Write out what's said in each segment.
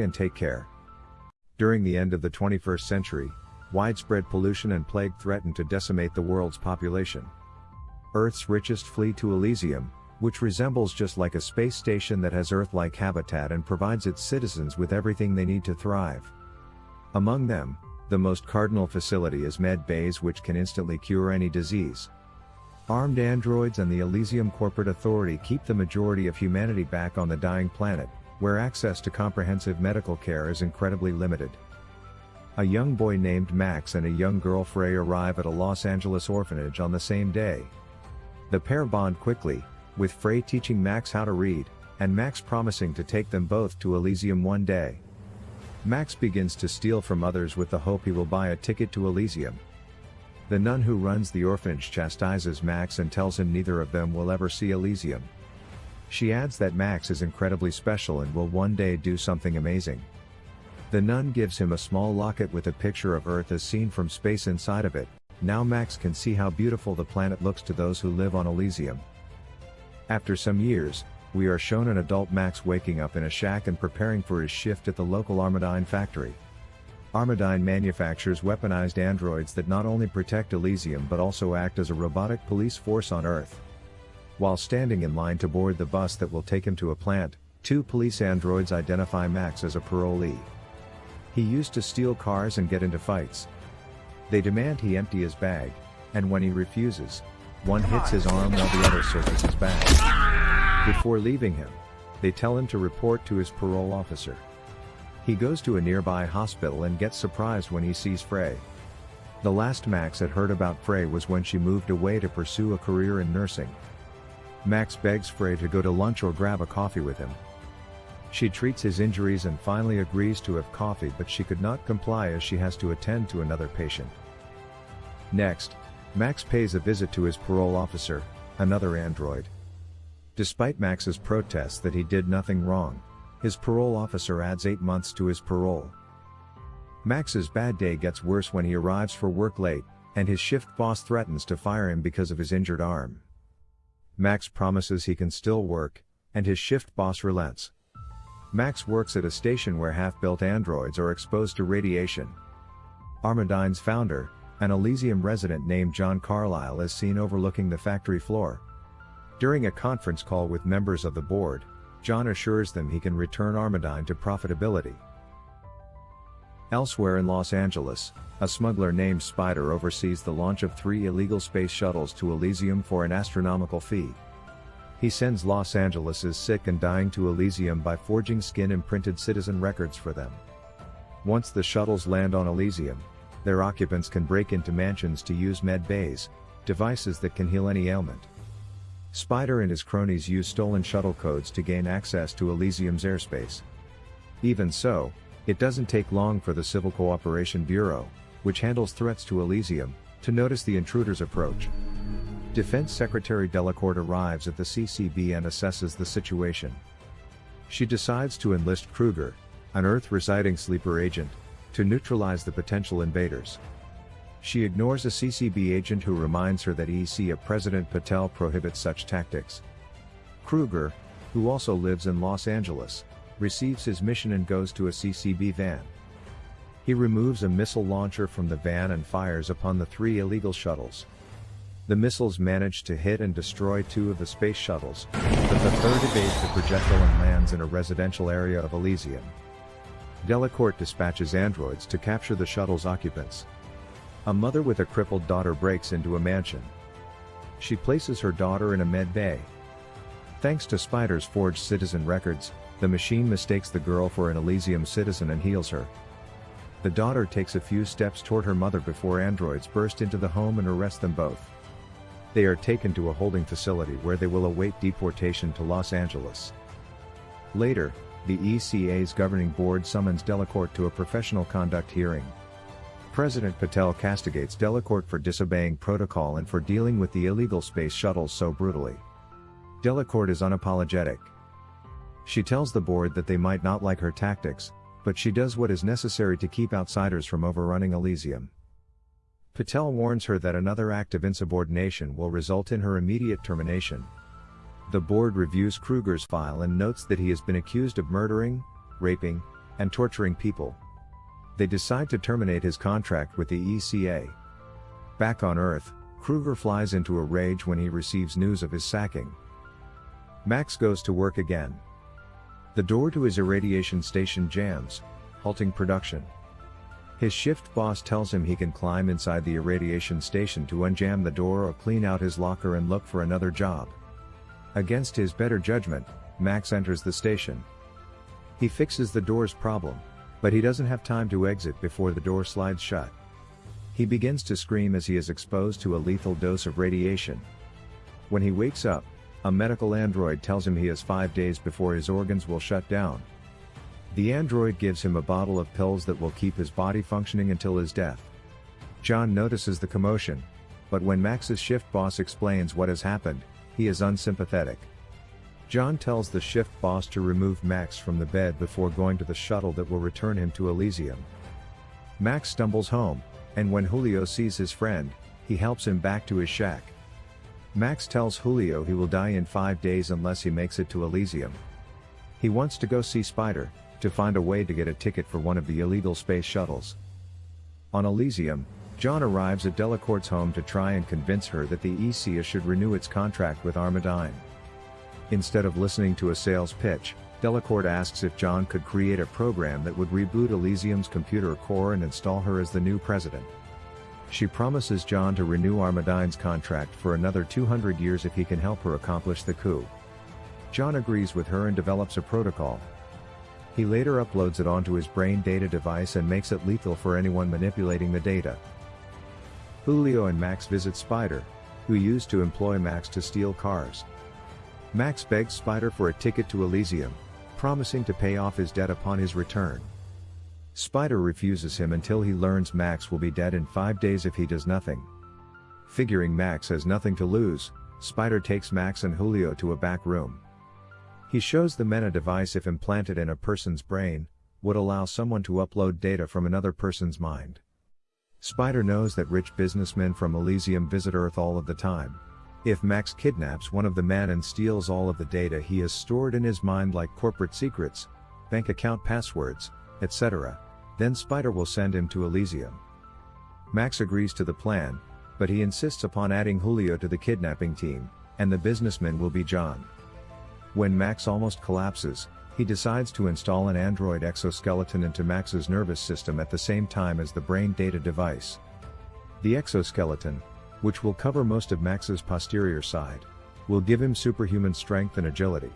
and take care. During the end of the 21st century, widespread pollution and plague threaten to decimate the world's population. Earth's richest flee to Elysium, which resembles just like a space station that has Earth-like habitat and provides its citizens with everything they need to thrive. Among them, the most cardinal facility is Med Bays which can instantly cure any disease. Armed androids and the Elysium Corporate Authority keep the majority of humanity back on the dying planet, where access to comprehensive medical care is incredibly limited. A young boy named Max and a young girl Frey arrive at a Los Angeles orphanage on the same day. The pair bond quickly, with Frey teaching Max how to read, and Max promising to take them both to Elysium one day. Max begins to steal from others with the hope he will buy a ticket to Elysium. The nun who runs the orphanage chastises Max and tells him neither of them will ever see Elysium. She adds that Max is incredibly special and will one day do something amazing. The nun gives him a small locket with a picture of Earth as seen from space inside of it, now Max can see how beautiful the planet looks to those who live on Elysium. After some years, we are shown an adult Max waking up in a shack and preparing for his shift at the local Armadyne factory. Armadyne manufactures weaponized androids that not only protect Elysium but also act as a robotic police force on Earth. While standing in line to board the bus that will take him to a plant, two police androids identify Max as a parolee. He used to steal cars and get into fights. They demand he empty his bag, and when he refuses, one hits his arm while the other searches his bag. Before leaving him, they tell him to report to his parole officer. He goes to a nearby hospital and gets surprised when he sees Frey. The last Max had heard about Frey was when she moved away to pursue a career in nursing. Max begs Frey to go to lunch or grab a coffee with him. She treats his injuries and finally agrees to have coffee but she could not comply as she has to attend to another patient. Next, Max pays a visit to his parole officer, another android. Despite Max's protests that he did nothing wrong, his parole officer adds 8 months to his parole. Max's bad day gets worse when he arrives for work late, and his shift boss threatens to fire him because of his injured arm. Max promises he can still work, and his shift boss relents. Max works at a station where half-built androids are exposed to radiation. Armadyne's founder, an Elysium resident named John Carlyle is seen overlooking the factory floor. During a conference call with members of the board, John assures them he can return Armadyne to profitability. Elsewhere in Los Angeles, a smuggler named Spider oversees the launch of three illegal space shuttles to Elysium for an astronomical fee. He sends Los Angeles' sick and dying to Elysium by forging skin-imprinted citizen records for them. Once the shuttles land on Elysium, their occupants can break into mansions to use med bays, devices that can heal any ailment. Spider and his cronies use stolen shuttle codes to gain access to Elysium's airspace. Even so, it doesn't take long for the Civil Cooperation Bureau, which handles threats to Elysium, to notice the intruder's approach. Defense Secretary Delacourt arrives at the CCB and assesses the situation. She decides to enlist Kruger, an Earth-residing sleeper agent, to neutralize the potential invaders. She ignores a CCB agent who reminds her that EC of President Patel prohibits such tactics. Kruger, who also lives in Los Angeles, receives his mission and goes to a CCB van. He removes a missile launcher from the van and fires upon the three illegal shuttles. The missiles manage to hit and destroy two of the space shuttles, but the third evades the projectile and lands in a residential area of Elysium. Delacourt dispatches androids to capture the shuttle's occupants. A mother with a crippled daughter breaks into a mansion. She places her daughter in a med bay. Thanks to Spider's forged citizen records, the machine mistakes the girl for an Elysium citizen and heals her. The daughter takes a few steps toward her mother before androids burst into the home and arrest them both. They are taken to a holding facility where they will await deportation to Los Angeles. Later, the ECA's governing board summons Delacourt to a professional conduct hearing. President Patel castigates Delacourt for disobeying protocol and for dealing with the illegal space shuttles so brutally. Delacourt is unapologetic. She tells the board that they might not like her tactics, but she does what is necessary to keep outsiders from overrunning Elysium. Patel warns her that another act of insubordination will result in her immediate termination, the board reviews Kruger's file and notes that he has been accused of murdering, raping, and torturing people. They decide to terminate his contract with the ECA. Back on Earth, Kruger flies into a rage when he receives news of his sacking. Max goes to work again. The door to his irradiation station jams, halting production. His shift boss tells him he can climb inside the irradiation station to unjam the door or clean out his locker and look for another job. Against his better judgment, Max enters the station. He fixes the door's problem, but he doesn't have time to exit before the door slides shut. He begins to scream as he is exposed to a lethal dose of radiation. When he wakes up, a medical android tells him he has five days before his organs will shut down. The android gives him a bottle of pills that will keep his body functioning until his death. John notices the commotion, but when Max's shift boss explains what has happened, he is unsympathetic. John tells the shift boss to remove Max from the bed before going to the shuttle that will return him to Elysium. Max stumbles home, and when Julio sees his friend, he helps him back to his shack. Max tells Julio he will die in five days unless he makes it to Elysium. He wants to go see Spider, to find a way to get a ticket for one of the illegal space shuttles. On Elysium, John arrives at Delacourt's home to try and convince her that the ECA should renew its contract with Armadyne. Instead of listening to a sales pitch, Delacourt asks if John could create a program that would reboot Elysium's computer core and install her as the new president. She promises John to renew Armadyne's contract for another 200 years if he can help her accomplish the coup. John agrees with her and develops a protocol. He later uploads it onto his brain data device and makes it lethal for anyone manipulating the data. Julio and Max visit Spider, who used to employ Max to steal cars. Max begs Spider for a ticket to Elysium, promising to pay off his debt upon his return. Spider refuses him until he learns Max will be dead in five days if he does nothing. Figuring Max has nothing to lose, Spider takes Max and Julio to a back room. He shows the men a device if implanted in a person's brain, would allow someone to upload data from another person's mind. Spider knows that rich businessmen from Elysium visit Earth all of the time. If Max kidnaps one of the men and steals all of the data he has stored in his mind like corporate secrets, bank account passwords, etc., then Spider will send him to Elysium. Max agrees to the plan, but he insists upon adding Julio to the kidnapping team, and the businessman will be John. When Max almost collapses, he decides to install an android exoskeleton into Max's nervous system at the same time as the brain data device. The exoskeleton, which will cover most of Max's posterior side, will give him superhuman strength and agility.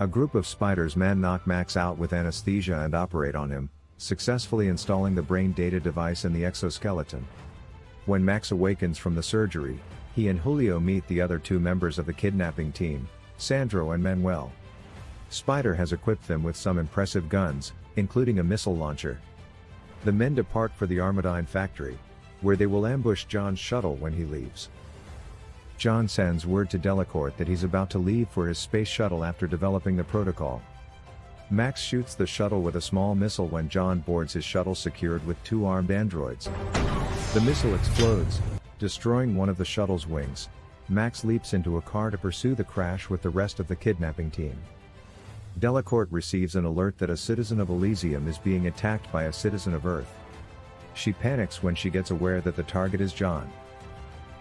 A group of spiders man knock Max out with anesthesia and operate on him, successfully installing the brain data device in the exoskeleton. When Max awakens from the surgery, he and Julio meet the other two members of the kidnapping team, Sandro and Manuel. Spider has equipped them with some impressive guns, including a missile launcher. The men depart for the Armadyne factory, where they will ambush John's shuttle when he leaves. John sends word to Delacourt that he's about to leave for his space shuttle after developing the protocol. Max shoots the shuttle with a small missile when John boards his shuttle secured with two armed androids. The missile explodes, destroying one of the shuttle's wings. Max leaps into a car to pursue the crash with the rest of the kidnapping team. Delacourt receives an alert that a citizen of Elysium is being attacked by a citizen of Earth. She panics when she gets aware that the target is John.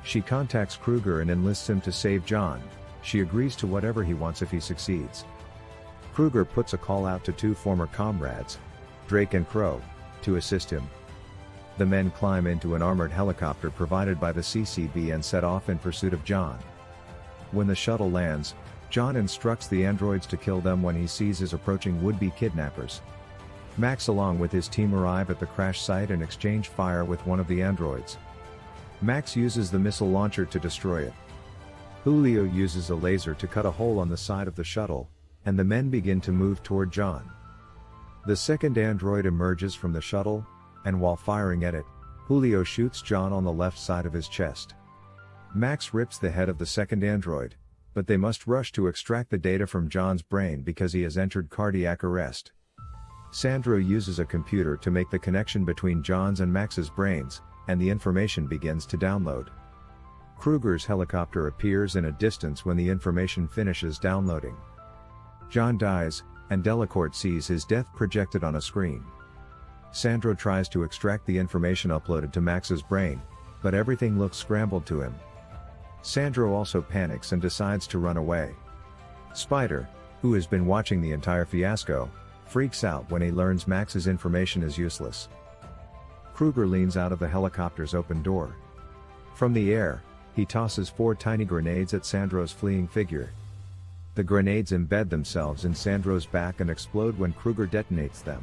She contacts Kruger and enlists him to save John, she agrees to whatever he wants if he succeeds. Kruger puts a call out to two former comrades, Drake and Crow, to assist him. The men climb into an armored helicopter provided by the CCB and set off in pursuit of John. When the shuttle lands, John instructs the androids to kill them when he sees his approaching would-be kidnappers. Max along with his team arrive at the crash site and exchange fire with one of the androids. Max uses the missile launcher to destroy it. Julio uses a laser to cut a hole on the side of the shuttle, and the men begin to move toward John. The second android emerges from the shuttle, and while firing at it, Julio shoots John on the left side of his chest. Max rips the head of the second android, but they must rush to extract the data from John's brain because he has entered cardiac arrest. Sandro uses a computer to make the connection between John's and Max's brains, and the information begins to download. Kruger's helicopter appears in a distance when the information finishes downloading. John dies, and Delacourt sees his death projected on a screen. Sandro tries to extract the information uploaded to Max's brain, but everything looks scrambled to him. Sandro also panics and decides to run away. Spider, who has been watching the entire fiasco, freaks out when he learns Max's information is useless. Kruger leans out of the helicopter's open door. From the air, he tosses four tiny grenades at Sandro's fleeing figure. The grenades embed themselves in Sandro's back and explode when Kruger detonates them.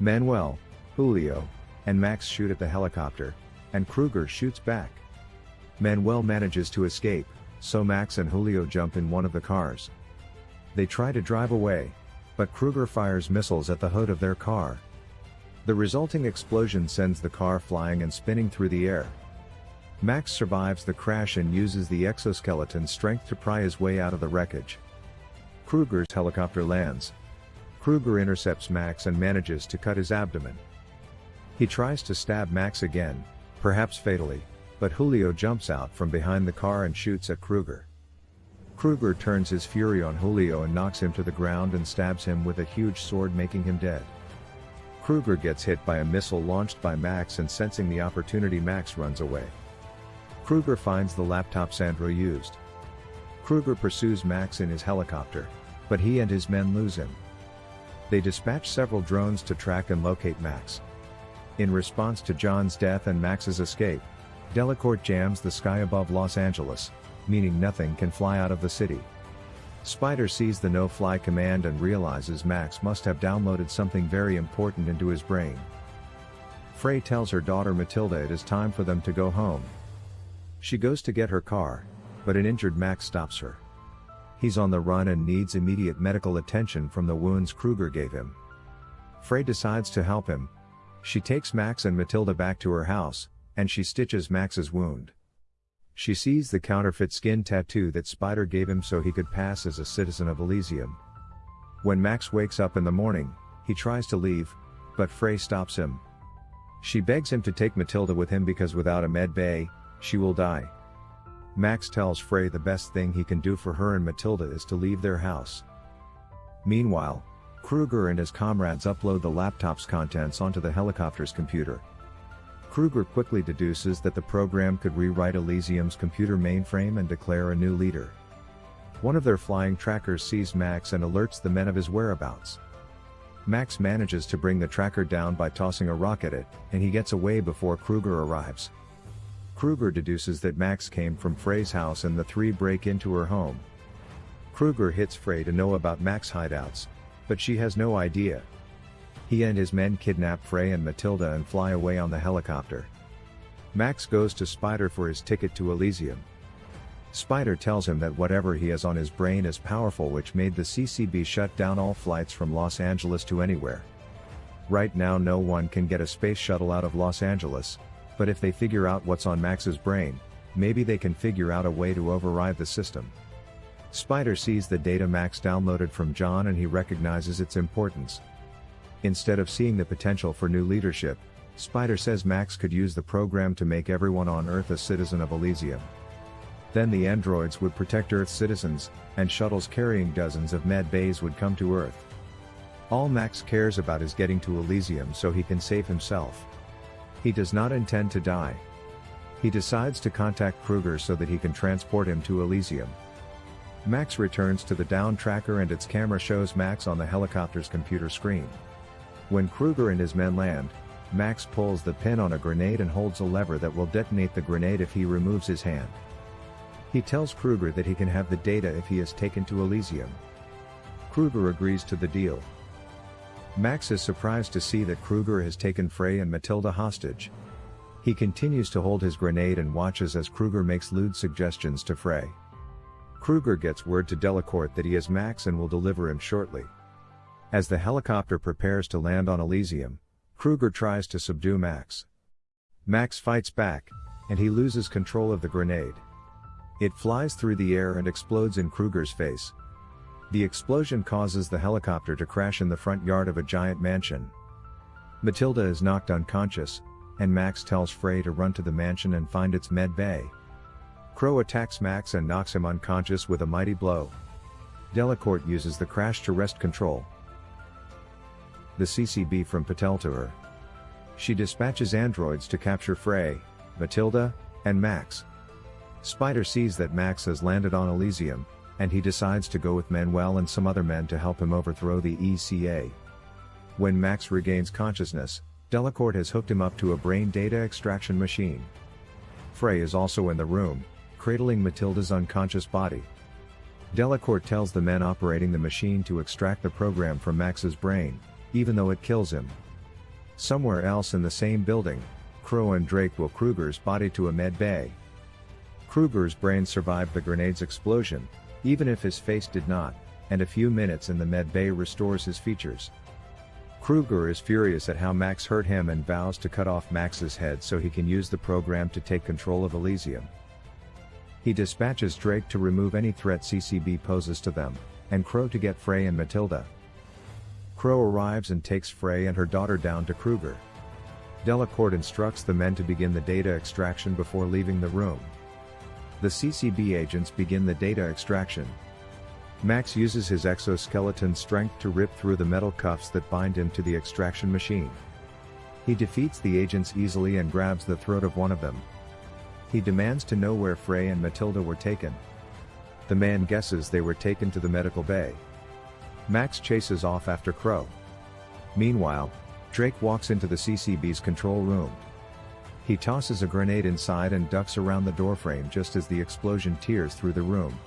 Manuel, Julio, and Max shoot at the helicopter, and Kruger shoots back. Manuel manages to escape, so Max and Julio jump in one of the cars. They try to drive away, but Kruger fires missiles at the hood of their car. The resulting explosion sends the car flying and spinning through the air. Max survives the crash and uses the exoskeleton strength to pry his way out of the wreckage. Kruger's helicopter lands. Kruger intercepts Max and manages to cut his abdomen. He tries to stab Max again, perhaps fatally, but Julio jumps out from behind the car and shoots at Kruger. Kruger turns his fury on Julio and knocks him to the ground and stabs him with a huge sword making him dead. Kruger gets hit by a missile launched by Max and sensing the opportunity Max runs away. Kruger finds the laptop Sandro used. Kruger pursues Max in his helicopter, but he and his men lose him. They dispatch several drones to track and locate Max. In response to John's death and Max's escape, Delacourt jams the sky above Los Angeles, meaning nothing can fly out of the city. Spider sees the no-fly command and realizes Max must have downloaded something very important into his brain. Frey tells her daughter Matilda it is time for them to go home. She goes to get her car, but an injured Max stops her. He's on the run and needs immediate medical attention from the wounds Kruger gave him. Frey decides to help him. She takes Max and Matilda back to her house, and she stitches Max's wound. She sees the counterfeit skin tattoo that Spider gave him so he could pass as a citizen of Elysium. When Max wakes up in the morning, he tries to leave, but Frey stops him. She begs him to take Matilda with him because without a med bay, she will die. Max tells Frey the best thing he can do for her and Matilda is to leave their house. Meanwhile, Kruger and his comrades upload the laptop's contents onto the helicopter's computer. Kruger quickly deduces that the program could rewrite Elysium's computer mainframe and declare a new leader. One of their flying trackers sees Max and alerts the men of his whereabouts. Max manages to bring the tracker down by tossing a rock at it, and he gets away before Kruger arrives. Kruger deduces that Max came from Frey's house and the three break into her home. Kruger hits Frey to know about Max hideouts, but she has no idea, he and his men kidnap Frey and Matilda and fly away on the helicopter. Max goes to Spider for his ticket to Elysium. Spider tells him that whatever he has on his brain is powerful which made the CCB shut down all flights from Los Angeles to anywhere. Right now no one can get a space shuttle out of Los Angeles, but if they figure out what's on Max's brain, maybe they can figure out a way to override the system. Spider sees the data Max downloaded from John and he recognizes its importance. Instead of seeing the potential for new leadership, Spider says Max could use the program to make everyone on Earth a citizen of Elysium. Then the androids would protect Earth's citizens, and shuttles carrying dozens of med bays would come to Earth. All Max cares about is getting to Elysium so he can save himself. He does not intend to die. He decides to contact Kruger so that he can transport him to Elysium. Max returns to the down tracker and its camera shows Max on the helicopter's computer screen. When Kruger and his men land, Max pulls the pin on a grenade and holds a lever that will detonate the grenade if he removes his hand. He tells Kruger that he can have the data if he is taken to Elysium. Kruger agrees to the deal. Max is surprised to see that Kruger has taken Frey and Matilda hostage. He continues to hold his grenade and watches as Kruger makes lewd suggestions to Frey. Kruger gets word to Delacourt that he has Max and will deliver him shortly. As the helicopter prepares to land on Elysium, Kruger tries to subdue Max. Max fights back, and he loses control of the grenade. It flies through the air and explodes in Kruger's face. The explosion causes the helicopter to crash in the front yard of a giant mansion. Matilda is knocked unconscious, and Max tells Frey to run to the mansion and find its med bay. Crow attacks Max and knocks him unconscious with a mighty blow. Delacourt uses the crash to wrest control. The CCB from Patel to her. She dispatches androids to capture Frey, Matilda, and Max. Spider sees that Max has landed on Elysium, and he decides to go with Manuel and some other men to help him overthrow the ECA. When Max regains consciousness, Delacourt has hooked him up to a brain data extraction machine. Frey is also in the room, cradling Matilda's unconscious body. Delacourt tells the men operating the machine to extract the program from Max's brain, even though it kills him. Somewhere else in the same building, Crow and Drake will Kruger's body to a med bay. Kruger's brain survived the grenade's explosion, even if his face did not, and a few minutes in the med bay restores his features. Kruger is furious at how Max hurt him and vows to cut off Max's head so he can use the program to take control of Elysium. He dispatches Drake to remove any threat CCB poses to them, and Crow to get Frey and Matilda. Crow arrives and takes Frey and her daughter down to Kruger. Delacourt instructs the men to begin the data extraction before leaving the room. The CCB agents begin the data extraction. Max uses his exoskeleton strength to rip through the metal cuffs that bind him to the extraction machine. He defeats the agents easily and grabs the throat of one of them. He demands to know where Frey and Matilda were taken. The man guesses they were taken to the medical bay. Max chases off after Crow. Meanwhile, Drake walks into the CCB's control room. He tosses a grenade inside and ducks around the doorframe just as the explosion tears through the room.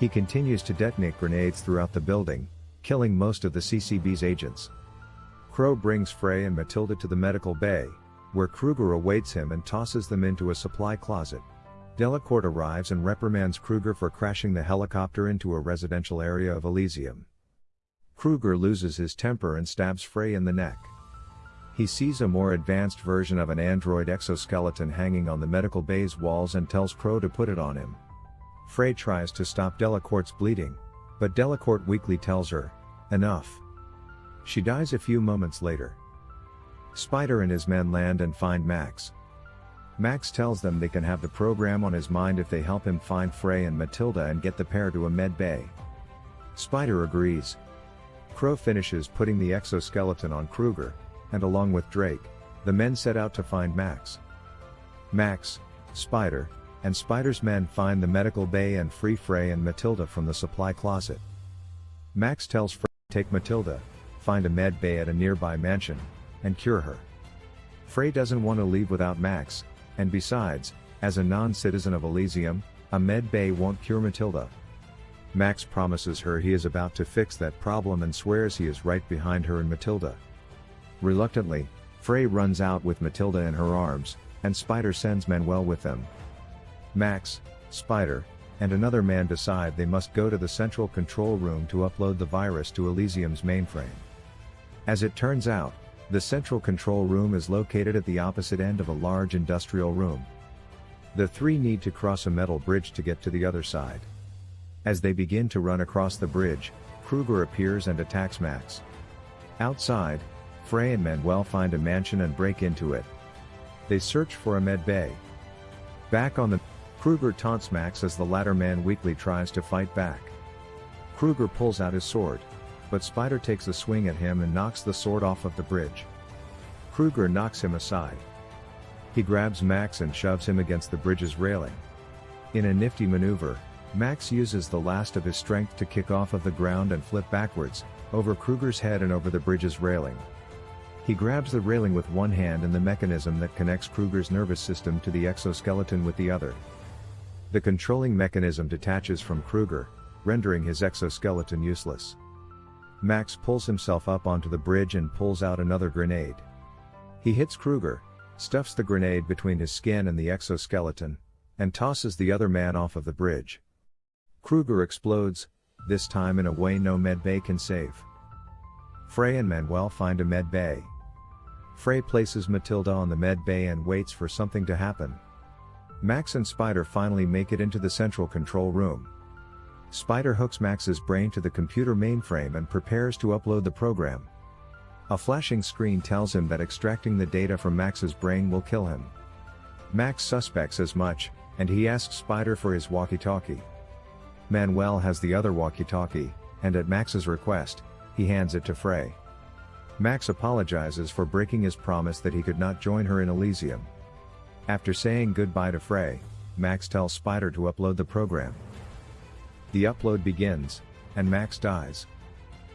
He continues to detonate grenades throughout the building, killing most of the CCB's agents. Crow brings Frey and Matilda to the medical bay, where Kruger awaits him and tosses them into a supply closet. Delacourt arrives and reprimands Kruger for crashing the helicopter into a residential area of Elysium. Kruger loses his temper and stabs Frey in the neck. He sees a more advanced version of an android exoskeleton hanging on the medical bay's walls and tells Crow to put it on him. Frey tries to stop Delacourt's bleeding, but Delacourt weakly tells her, enough. She dies a few moments later. Spider and his men land and find Max. Max tells them they can have the program on his mind if they help him find Frey and Matilda and get the pair to a med bay. Spider agrees. Crow finishes putting the exoskeleton on Kruger, and along with Drake, the men set out to find Max. Max, Spider, and Spider's men find the medical bay and free Frey and Matilda from the supply closet. Max tells Frey to take Matilda, find a med bay at a nearby mansion, and cure her. Frey doesn't want to leave without Max, and besides, as a non-citizen of Elysium, a med bay won't cure Matilda. Max promises her he is about to fix that problem and swears he is right behind her and Matilda. Reluctantly, Frey runs out with Matilda in her arms, and Spider sends Manuel with them. Max, Spider, and another man decide they must go to the central control room to upload the virus to Elysium's mainframe. As it turns out, the central control room is located at the opposite end of a large industrial room. The three need to cross a metal bridge to get to the other side. As they begin to run across the bridge, Kruger appears and attacks Max. Outside, Frey and Manuel find a mansion and break into it. They search for a med bay. Back on the Kruger taunts Max as the latter man weakly tries to fight back. Kruger pulls out his sword, but Spider takes a swing at him and knocks the sword off of the bridge. Kruger knocks him aside. He grabs Max and shoves him against the bridge's railing. In a nifty maneuver, Max uses the last of his strength to kick off of the ground and flip backwards, over Kruger's head and over the bridge's railing. He grabs the railing with one hand and the mechanism that connects Kruger's nervous system to the exoskeleton with the other. The controlling mechanism detaches from Kruger, rendering his exoskeleton useless. Max pulls himself up onto the bridge and pulls out another grenade. He hits Kruger, stuffs the grenade between his skin and the exoskeleton, and tosses the other man off of the bridge. Kruger explodes, this time in a way no medbay can save. Frey and Manuel find a medbay. Frey places Matilda on the med bay and waits for something to happen. Max and Spider finally make it into the central control room. Spider hooks Max's brain to the computer mainframe and prepares to upload the program. A flashing screen tells him that extracting the data from Max's brain will kill him. Max suspects as much, and he asks Spider for his walkie-talkie. Manuel has the other walkie-talkie, and at Max's request, he hands it to Frey. Max apologizes for breaking his promise that he could not join her in Elysium. After saying goodbye to Frey, Max tells Spider to upload the program. The upload begins, and Max dies.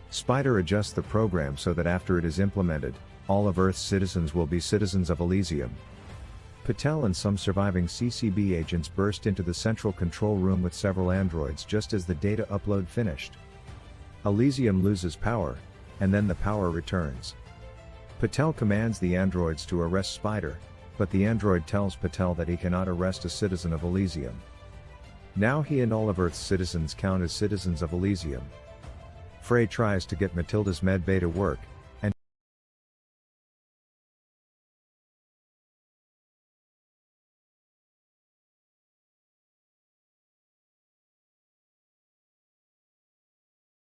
Spider adjusts the program so that after it is implemented, all of Earth's citizens will be citizens of Elysium. Patel and some surviving CCB agents burst into the central control room with several androids just as the data upload finished. Elysium loses power, and then the power returns. Patel commands the androids to arrest Spider, but the android tells Patel that he cannot arrest a citizen of Elysium. Now he and all of Earth's citizens count as citizens of Elysium. Frey tries to get Matilda's medbay to work,